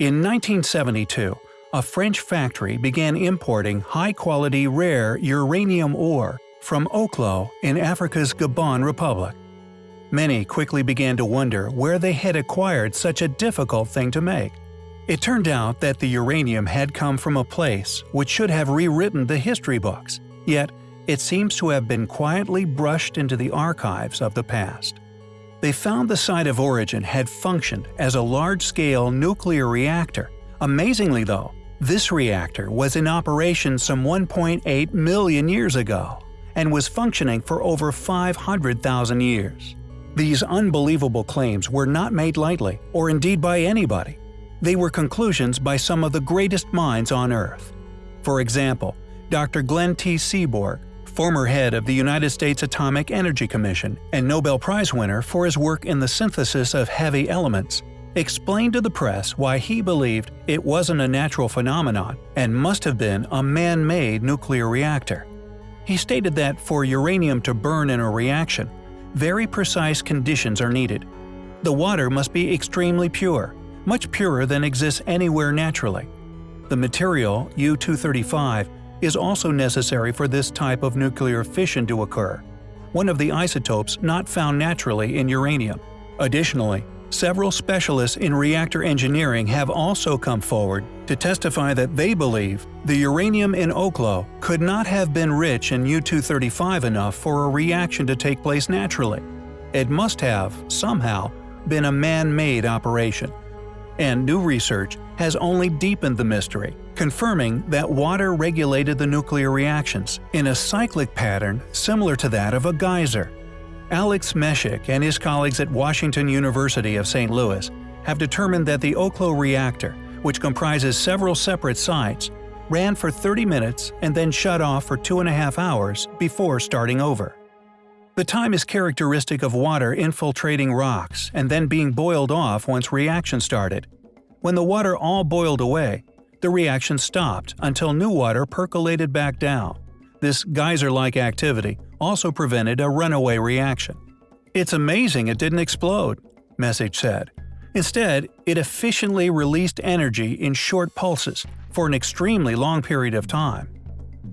In 1972, a French factory began importing high-quality rare uranium ore from Oklo in Africa's Gabon Republic. Many quickly began to wonder where they had acquired such a difficult thing to make. It turned out that the uranium had come from a place which should have rewritten the history books, yet it seems to have been quietly brushed into the archives of the past. They found the site of origin had functioned as a large-scale nuclear reactor. Amazingly though, this reactor was in operation some 1.8 million years ago and was functioning for over 500,000 years. These unbelievable claims were not made lightly, or indeed by anybody. They were conclusions by some of the greatest minds on Earth. For example, Dr. Glenn T. Seaborg, former head of the United States Atomic Energy Commission and Nobel Prize winner for his work in the synthesis of heavy elements, explained to the press why he believed it wasn't a natural phenomenon and must have been a man-made nuclear reactor. He stated that for uranium to burn in a reaction, very precise conditions are needed. The water must be extremely pure, much purer than exists anywhere naturally. The material, U-235, is also necessary for this type of nuclear fission to occur, one of the isotopes not found naturally in uranium. Additionally, Several specialists in reactor engineering have also come forward to testify that they believe the uranium in Oklo could not have been rich in U-235 enough for a reaction to take place naturally. It must have, somehow, been a man-made operation. And new research has only deepened the mystery, confirming that water regulated the nuclear reactions in a cyclic pattern similar to that of a geyser. Alex Meshik and his colleagues at Washington University of St. Louis have determined that the Oklo reactor, which comprises several separate sites, ran for 30 minutes and then shut off for two and a half hours before starting over. The time is characteristic of water infiltrating rocks and then being boiled off once reaction started. When the water all boiled away, the reaction stopped until new water percolated back down. This geyser-like activity also prevented a runaway reaction. It's amazing it didn't explode, Meshik said. Instead, it efficiently released energy in short pulses for an extremely long period of time.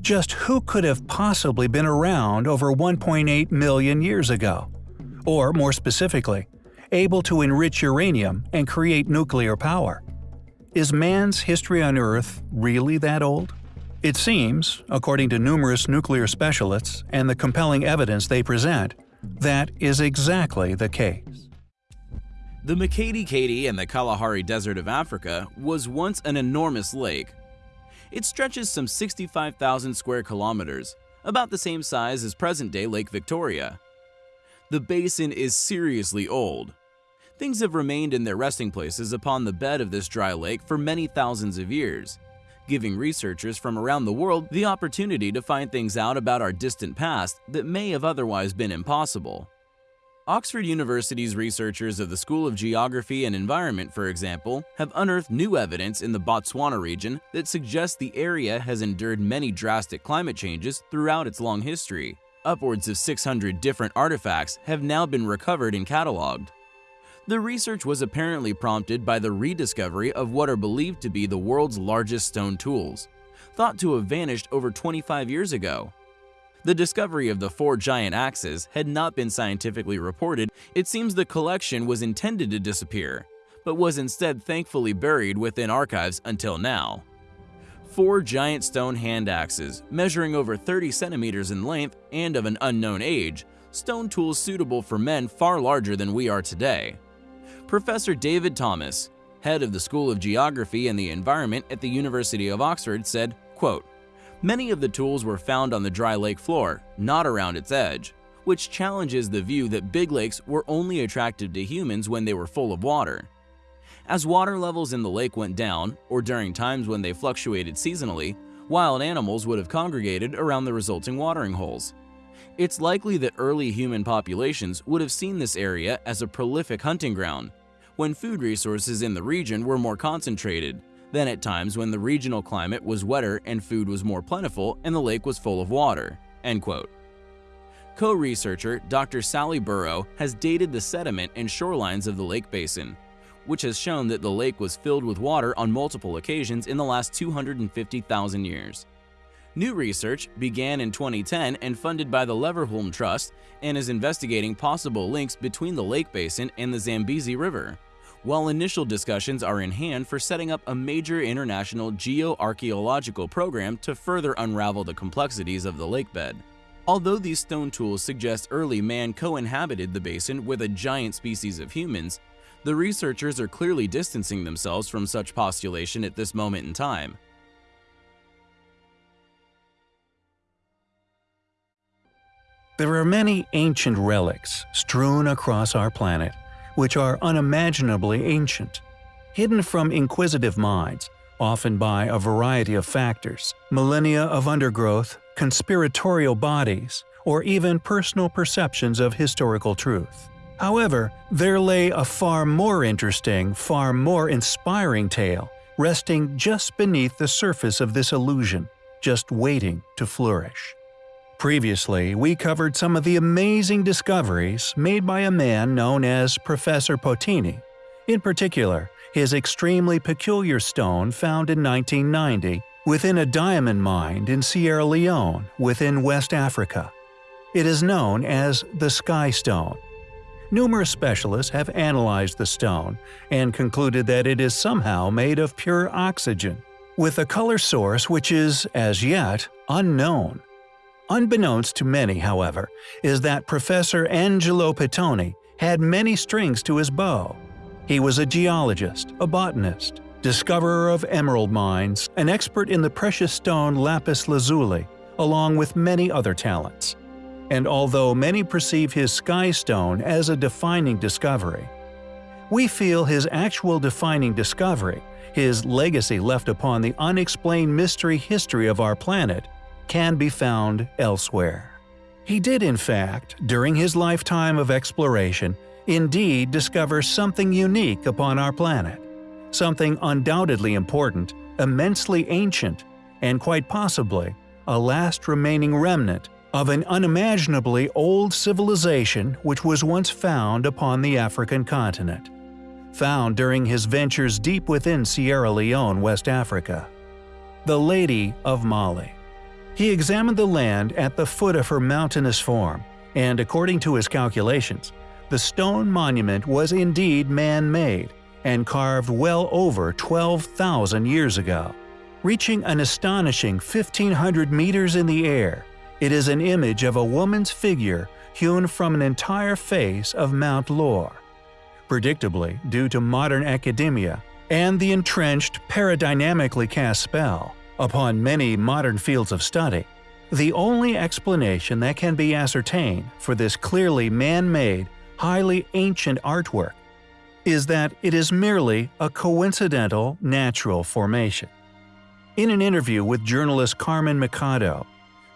Just who could have possibly been around over 1.8 million years ago? Or, more specifically, able to enrich uranium and create nuclear power? Is man's history on Earth really that old? It seems, according to numerous nuclear specialists and the compelling evidence they present, that is exactly the case. The Makgadikgadi in the Kalahari Desert of Africa was once an enormous lake. It stretches some 65,000 square kilometers, about the same size as present-day Lake Victoria. The basin is seriously old. Things have remained in their resting places upon the bed of this dry lake for many thousands of years, giving researchers from around the world the opportunity to find things out about our distant past that may have otherwise been impossible. Oxford University's researchers of the School of Geography and Environment, for example, have unearthed new evidence in the Botswana region that suggests the area has endured many drastic climate changes throughout its long history. Upwards of 600 different artifacts have now been recovered and cataloged. The research was apparently prompted by the rediscovery of what are believed to be the world's largest stone tools, thought to have vanished over 25 years ago. The discovery of the four giant axes had not been scientifically reported, it seems the collection was intended to disappear, but was instead thankfully buried within archives until now. Four giant stone hand axes, measuring over 30 centimeters in length and of an unknown age, stone tools suitable for men far larger than we are today. Professor David Thomas, head of the School of Geography and the Environment at the University of Oxford, said, quote, Many of the tools were found on the dry lake floor, not around its edge, which challenges the view that big lakes were only attractive to humans when they were full of water. As water levels in the lake went down, or during times when they fluctuated seasonally, wild animals would have congregated around the resulting watering holes. It's likely that early human populations would have seen this area as a prolific hunting ground, when food resources in the region were more concentrated, than at times when the regional climate was wetter and food was more plentiful and the lake was full of water." End quote. Co-researcher Dr. Sally Burrough has dated the sediment and shorelines of the lake basin, which has shown that the lake was filled with water on multiple occasions in the last 250,000 years. New research began in 2010 and funded by the Leverhulme Trust and is investigating possible links between the lake basin and the Zambezi River, while initial discussions are in hand for setting up a major international geoarchaeological program to further unravel the complexities of the lake bed. Although these stone tools suggest early man co-inhabited the basin with a giant species of humans, the researchers are clearly distancing themselves from such postulation at this moment in time. There are many ancient relics strewn across our planet, which are unimaginably ancient, hidden from inquisitive minds, often by a variety of factors, millennia of undergrowth, conspiratorial bodies, or even personal perceptions of historical truth. However, there lay a far more interesting, far more inspiring tale resting just beneath the surface of this illusion, just waiting to flourish. Previously, we covered some of the amazing discoveries made by a man known as Professor Pitoni. In particular, his extremely peculiar stone found in 1990 within a diamond mine in Sierra Leone within West Africa. It is known as the Sky Stone. Numerous specialists have analyzed the stone and concluded that it is somehow made of pure oxygen, with a color source which is, as yet, unknown. Unbeknownst to many, however, is that Professor Angelo Pitoni had many strings to his bow. He was a geologist, a botanist, discoverer of emerald mines, an expert in the precious stone lapis lazuli, along with many other talents. And although many perceive his sky stone as a defining discovery, we feel his actual defining discovery, his legacy left upon the unexplained mystery history of our planet, can be found elsewhere. He did in fact, during his lifetime of exploration, indeed discover something unique upon our planet. Something undoubtedly important, immensely ancient, and quite possibly a last remaining remnant of an unimaginably old civilization which was once found upon the African continent. Found during his ventures deep within Sierra Leone, West Africa. The Lady of Mali. He examined the land at the foot of her mountainous form, and according to his calculations, the stone monument was indeed man-made and carved well over 12,000 years ago. Reaching an astonishing 1,500 meters in the air, it is an image of a woman's figure hewn from an entire face of Mount Lore. Predictably, due to modern academia and the entrenched paradynamically cast spell, upon many modern fields of study, the only explanation that can be ascertained for this clearly man-made, highly ancient artwork is that it is merely a coincidental natural formation. In an interview with journalist Carmen Mikado,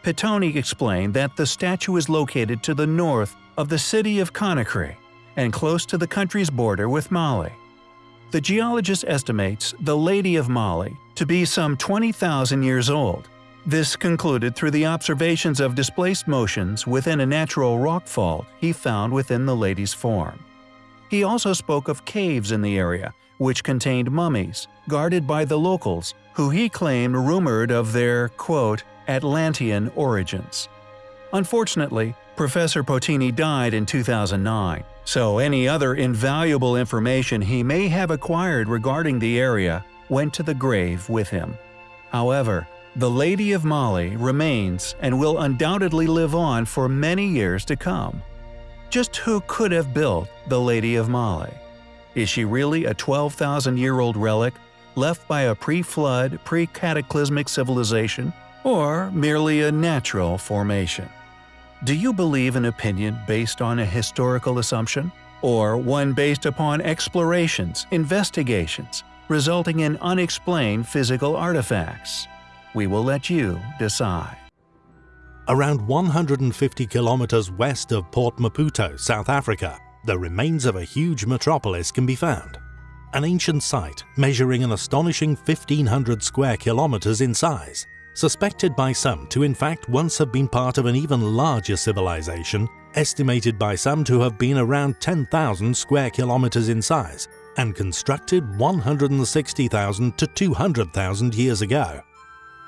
Pitoni explained that the statue is located to the north of the city of Conakry and close to the country's border with Mali. The geologist estimates the Lady of Mali to be some 20,000 years old. This concluded through the observations of displaced motions within a natural rock fault he found within the lady's form. He also spoke of caves in the area, which contained mummies, guarded by the locals, who he claimed rumored of their, quote, Atlantean origins. Unfortunately, Professor Pitoni died in 2009, so any other invaluable information he may have acquired regarding the area went to the grave with him. However, the Lady of Mali remains and will undoubtedly live on for many years to come. Just who could have built the Lady of Mali? Is she really a 12,000-year-old relic left by a pre-flood, pre-cataclysmic civilization, or merely a natural formation? Do you believe an opinion based on a historical assumption? Or one based upon explorations, investigations, resulting in unexplained physical artifacts? We will let you decide. Around 150 kilometers west of Port Maputo, South Africa, the remains of a huge metropolis can be found. An ancient site measuring an astonishing 1500 square kilometers in size, suspected by some to in fact once have been part of an even larger civilization, estimated by some to have been around 10,000 square kilometers in size, and constructed 160,000 to 200,000 years ago.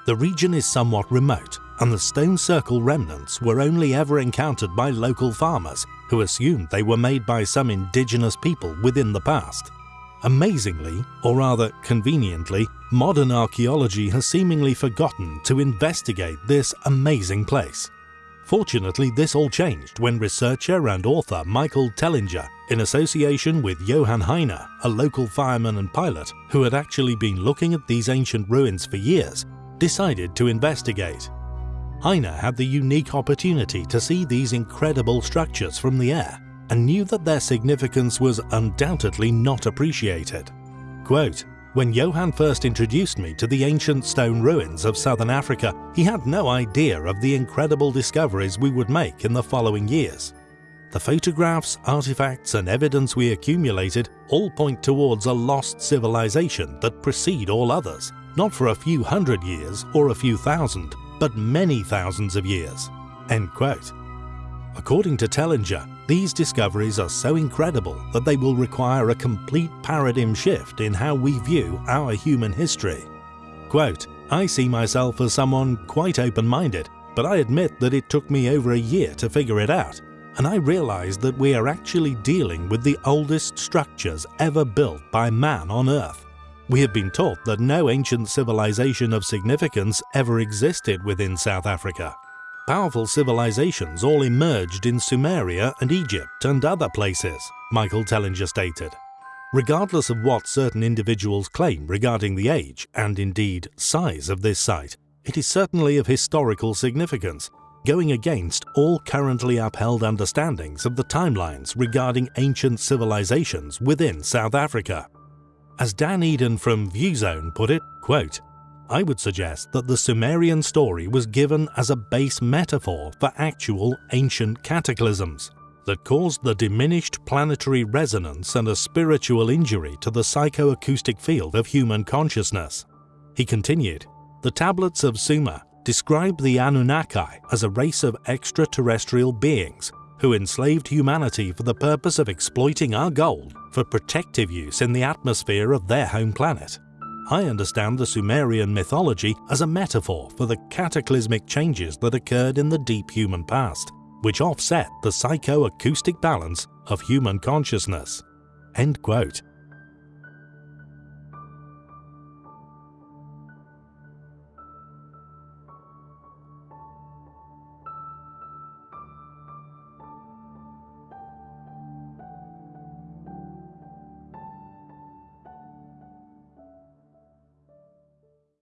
The region is somewhat remote and the stone circle remnants were only ever encountered by local farmers who assumed they were made by some indigenous people within the past. Amazingly, or rather conveniently, modern archaeology has seemingly forgotten to investigate this amazing place. Fortunately, this all changed when researcher and author Michael Tellinger, in association with Johann Heine, a local fireman and pilot who had actually been looking at these ancient ruins for years, decided to investigate. Heine had the unique opportunity to see these incredible structures from the air and knew that their significance was undoubtedly not appreciated. Quote, when Johann first introduced me to the ancient stone ruins of southern Africa, he had no idea of the incredible discoveries we would make in the following years. The photographs, artifacts and evidence we accumulated all point towards a lost civilization that precede all others, not for a few hundred years or a few thousand, but many thousands of years. End quote. According to Tellinger, these discoveries are so incredible that they will require a complete paradigm shift in how we view our human history. Quote, I see myself as someone quite open-minded, but I admit that it took me over a year to figure it out, and I realized that we are actually dealing with the oldest structures ever built by man on Earth. We have been taught that no ancient civilization of significance ever existed within South Africa. Powerful civilizations all emerged in Sumeria and Egypt and other places, Michael Tellinger stated. Regardless of what certain individuals claim regarding the age and indeed size of this site, it is certainly of historical significance, going against all currently upheld understandings of the timelines regarding ancient civilizations within South Africa. As Dan Eden from ViewZone put it, quote, I would suggest that the Sumerian story was given as a base metaphor for actual ancient cataclysms that caused the diminished planetary resonance and a spiritual injury to the psychoacoustic field of human consciousness. He continued, The tablets of Sumer describe the Anunnaki as a race of extraterrestrial beings who enslaved humanity for the purpose of exploiting our gold for protective use in the atmosphere of their home planet. I understand the Sumerian mythology as a metaphor for the cataclysmic changes that occurred in the deep human past, which offset the psychoacoustic balance of human consciousness. End quote.